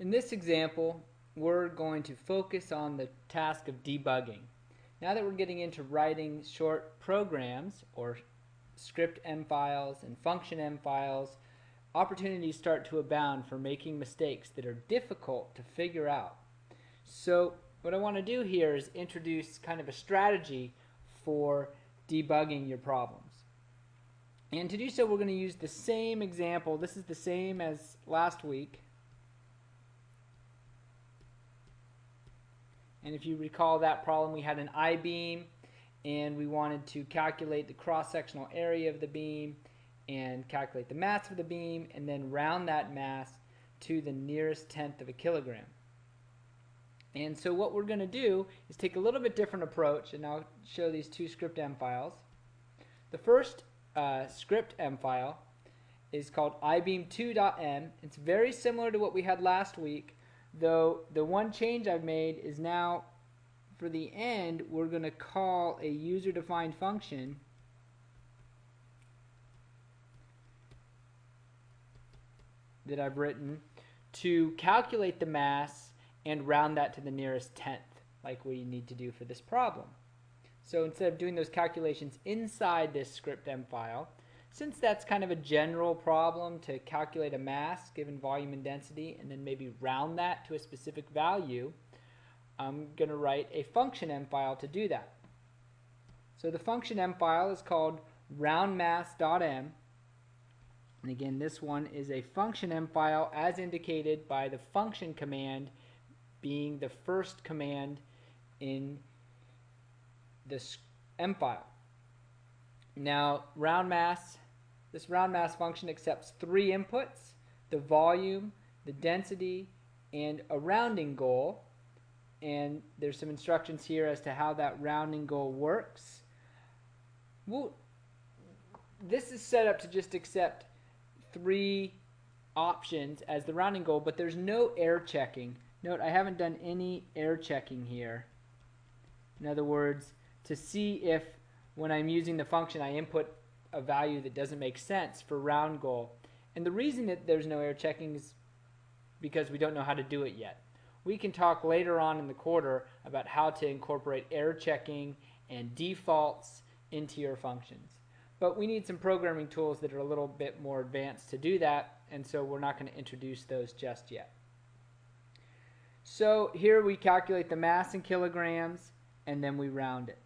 In this example, we're going to focus on the task of debugging. Now that we're getting into writing short programs or script M files and function M files, opportunities start to abound for making mistakes that are difficult to figure out. So what I want to do here is introduce kind of a strategy for debugging your problems. And to do so, we're going to use the same example. This is the same as last week. And if you recall that problem, we had an I-beam and we wanted to calculate the cross-sectional area of the beam and calculate the mass of the beam and then round that mass to the nearest tenth of a kilogram. And so what we're going to do is take a little bit different approach and I'll show these two script M files. The first uh, script M file is called ibeam2.m. It's very similar to what we had last week though the one change I've made is now for the end we're going to call a user defined function that I've written to calculate the mass and round that to the nearest tenth like we need to do for this problem. So instead of doing those calculations inside this script M file, since that's kind of a general problem to calculate a mass given volume and density and then maybe round that to a specific value, I'm going to write a function M file to do that. So the function M file is called roundmass.m and again this one is a function M file as indicated by the function command being the first command in this M file. Now round mass this round mass function accepts three inputs, the volume, the density, and a rounding goal. And there's some instructions here as to how that rounding goal works. Well, this is set up to just accept three options as the rounding goal, but there's no error checking. Note, I haven't done any error checking here. In other words, to see if when I'm using the function I input a value that doesn't make sense for round goal. And the reason that there's no error checking is because we don't know how to do it yet. We can talk later on in the quarter about how to incorporate error checking and defaults into your functions. But we need some programming tools that are a little bit more advanced to do that, and so we're not going to introduce those just yet. So here we calculate the mass in kilograms, and then we round it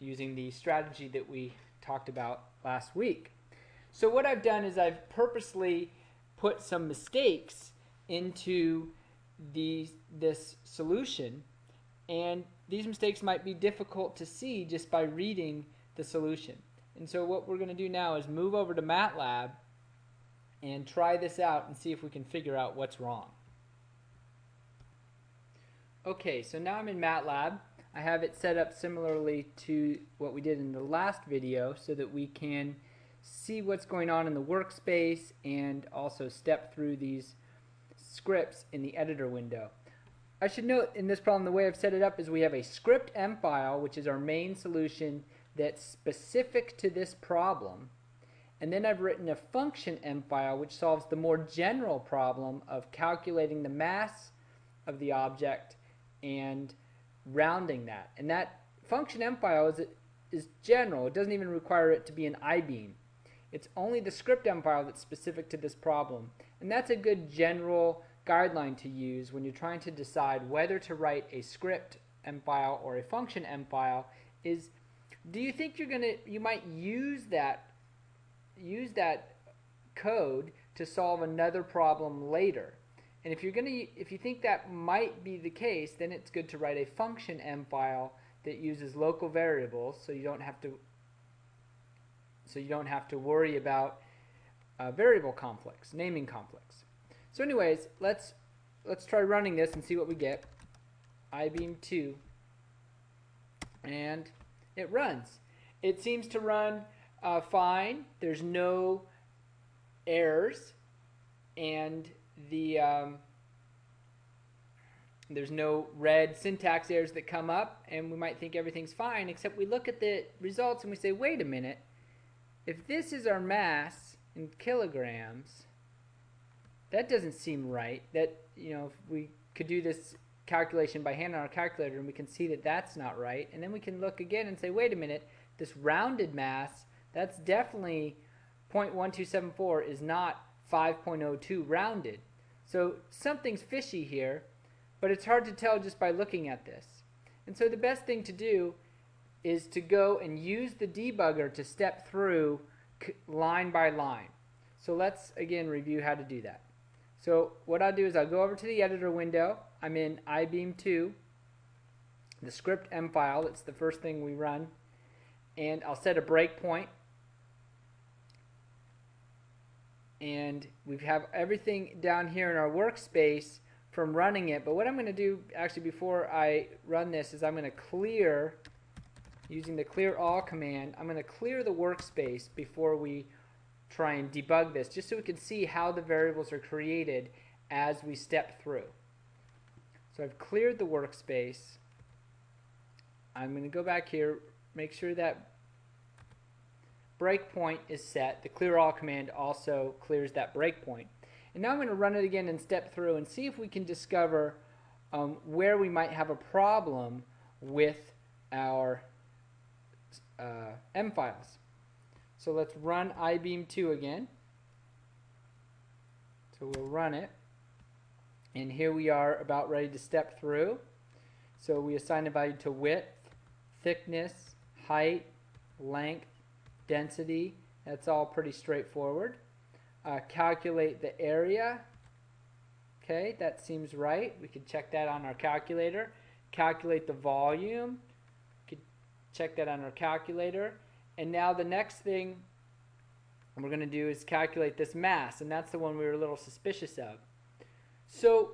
using the strategy that we talked about last week. So what I've done is I've purposely put some mistakes into this solution and these mistakes might be difficult to see just by reading the solution. And so what we're going to do now is move over to MATLAB and try this out and see if we can figure out what's wrong. Okay, so now I'm in MATLAB I have it set up similarly to what we did in the last video so that we can see what's going on in the workspace and also step through these scripts in the editor window. I should note in this problem the way I've set it up is we have a script M file which is our main solution that's specific to this problem and then I've written a function M file which solves the more general problem of calculating the mass of the object and rounding that. And that function M file is, is general. It doesn't even require it to be an I-beam. It's only the script M file that's specific to this problem. And that's a good general guideline to use when you're trying to decide whether to write a script M file or a function M file is do you think you're going to you might use that use that code to solve another problem later and if you're going to, if you think that might be the case, then it's good to write a function M file that uses local variables, so you don't have to, so you don't have to worry about uh, variable conflicts, naming conflicts. So, anyways, let's let's try running this and see what we get. ibeam 2 and it runs. It seems to run uh, fine. There's no errors and the um, there's no red syntax errors that come up and we might think everything's fine except we look at the results and we say wait a minute if this is our mass in kilograms that doesn't seem right. That, you know, we could do this calculation by hand on our calculator and we can see that that's not right. And then we can look again and say, wait a minute, this rounded mass, that's definitely 0.1274 is not 5.02 rounded. So something's fishy here, but it's hard to tell just by looking at this. And so the best thing to do is to go and use the debugger to step through line by line. So let's again review how to do that. So what I'll do is I'll go over to the editor window. I'm in IBeam 2, the script M file. It's the first thing we run. And I'll set a breakpoint. And we have everything down here in our workspace from running it. But what I'm going to do actually before I run this is I'm going to clear, using the clear all command, I'm going to clear the workspace before we try and debug this, just so we can see how the variables are created as we step through. So I've cleared the workspace. I'm going to go back here, make sure that breakpoint is set. The clear all command also clears that breakpoint. And now I'm going to run it again and step through and see if we can discover um, where we might have a problem with our uh, M files. So let's run IBeam 2 again. So we'll run it. And here we are about ready to step through. So we assign a value to width, thickness, height, length, density. That's all pretty straightforward uh, calculate the area. Okay, that seems right. We can check that on our calculator. Calculate the volume. We could check that on our calculator. And now the next thing we're going to do is calculate this mass, and that's the one we were a little suspicious of. So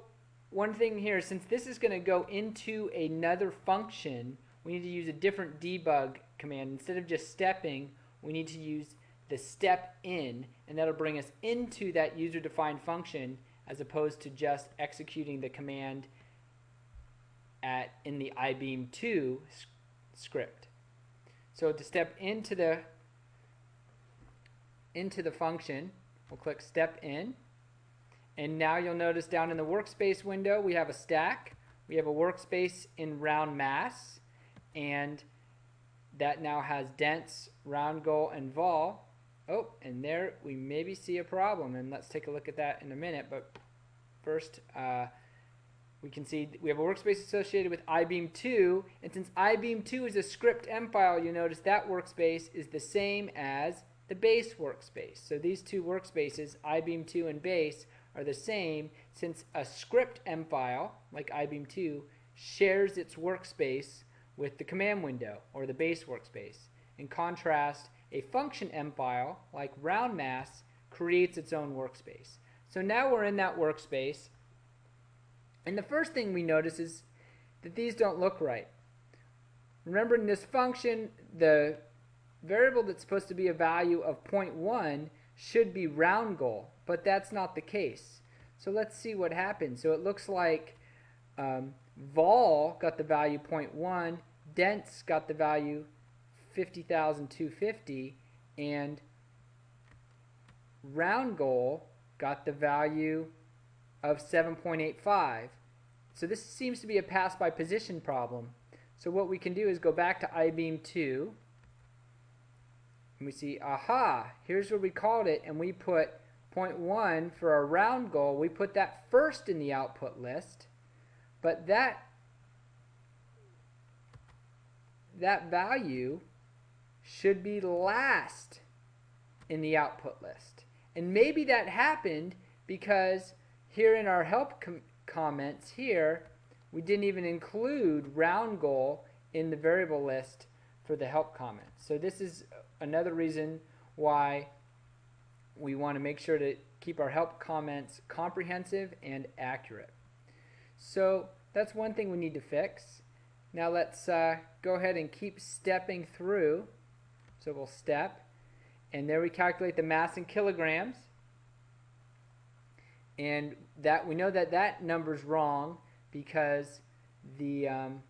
one thing here, since this is going to go into another function, we need to use a different debug command. Instead of just stepping, we need to use the step in, and that'll bring us into that user-defined function as opposed to just executing the command at in the IBeam 2 script. So to step into the into the function, we'll click step in. And now you'll notice down in the workspace window, we have a stack. We have a workspace in round mass, and that now has dents, round goal, and vol. Oh, and there we maybe see a problem, and let's take a look at that in a minute. But first, uh, we can see we have a workspace associated with IBeam 2, and since IBeam 2 is a script M file, you notice that workspace is the same as the base workspace. So these two workspaces, IBeam 2 and base, are the same since a script M file, like IBeam 2, shares its workspace with the command window, or the base workspace. In contrast, a function M file, like round mass, creates its own workspace. So now we're in that workspace, and the first thing we notice is that these don't look right. Remember in this function, the variable that's supposed to be a value of 0.1 should be round goal, but that's not the case. So let's see what happens. So it looks like um, vol got the value 0.1, dents got the value 50,250 and round goal got the value of 7.85. So this seems to be a pass by position problem. So what we can do is go back to IBeam 2 and we see, aha, here's where we called it and we put 0.1 for our round goal. We put that first in the output list, but that that value should be last in the output list. And maybe that happened because here in our help com comments here, we didn't even include round goal in the variable list for the help comment. So this is another reason why we want to make sure to keep our help comments comprehensive and accurate. So that's one thing we need to fix. Now let's uh, go ahead and keep stepping through so we'll step. And there we calculate the mass in kilograms. And that we know that that number's wrong because the um,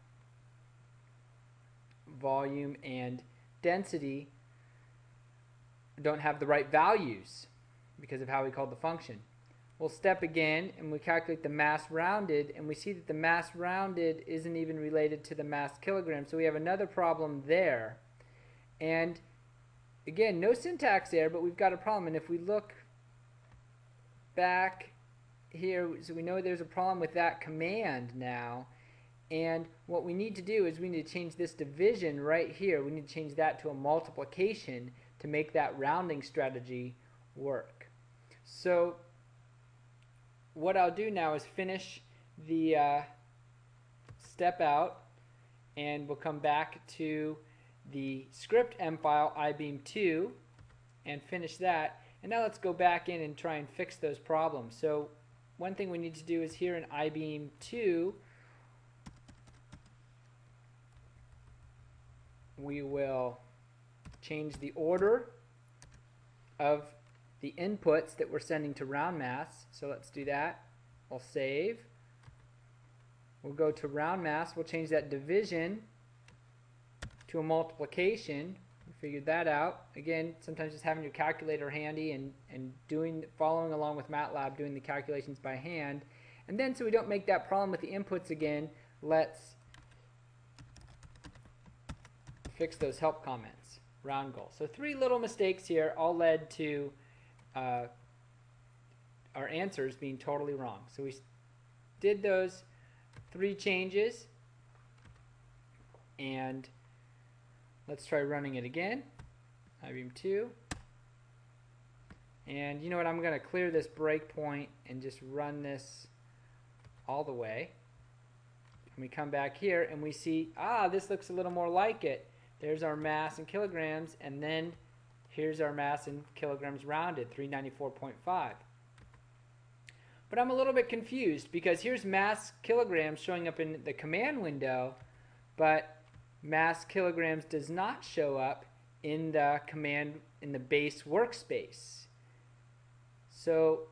volume and density don't have the right values because of how we called the function. We'll step again and we calculate the mass rounded and we see that the mass rounded isn't even related to the mass kilogram. So we have another problem there. And again, no syntax error, but we've got a problem. And if we look back here, so we know there's a problem with that command now. And what we need to do is we need to change this division right here. We need to change that to a multiplication to make that rounding strategy work. So what I'll do now is finish the uh, step out and we'll come back to the script M file ibeam2 and finish that. And now let's go back in and try and fix those problems. So one thing we need to do is here in ibeam2 we will change the order of the inputs that we're sending to round mass. So let's do that. We'll save. We'll go to round mass. We'll change that division to a multiplication. We figured that out. Again, sometimes just having your calculator handy and, and doing following along with MATLAB, doing the calculations by hand. And then so we don't make that problem with the inputs again, let's fix those help comments. Round goal. So three little mistakes here all led to uh, our answers being totally wrong. So we did those three changes. And let's try running it again. IBeam 2 and you know what? I'm going to clear this breakpoint and just run this all the way. And we come back here and we see ah this looks a little more like it. There's our mass in kilograms. And then Here's our mass in kilograms rounded, 394.5. But I'm a little bit confused because here's mass kilograms showing up in the command window, but mass kilograms does not show up in the command in the base workspace. So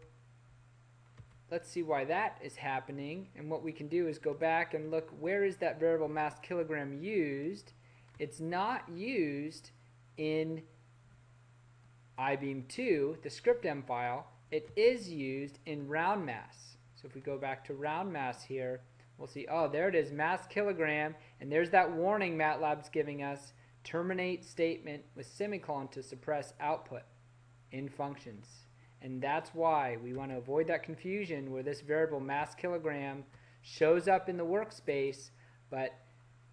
let's see why that is happening. And what we can do is go back and look where is that variable mass kilogram used. It's not used in IBeam2, the scriptm file, it is used in round mass. So if we go back to round mass here, we'll see, oh, there it is, mass kilogram, and there's that warning MATLAB's giving us, terminate statement with semicolon to suppress output in functions. And that's why we want to avoid that confusion where this variable mass kilogram shows up in the workspace, but,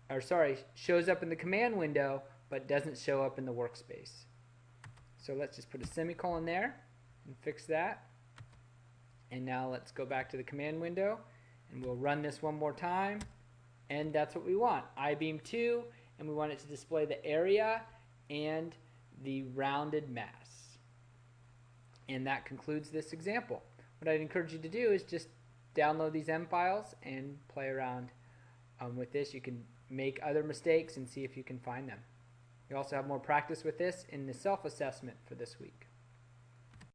or sorry, shows up in the command window, but doesn't show up in the workspace. So let's just put a semicolon there and fix that. And now let's go back to the command window and we'll run this one more time. And that's what we want. IBeam 2 and we want it to display the area and the rounded mass. And that concludes this example. What I'd encourage you to do is just download these M files and play around um, with this. You can make other mistakes and see if you can find them. You also have more practice with this in the self-assessment for this week.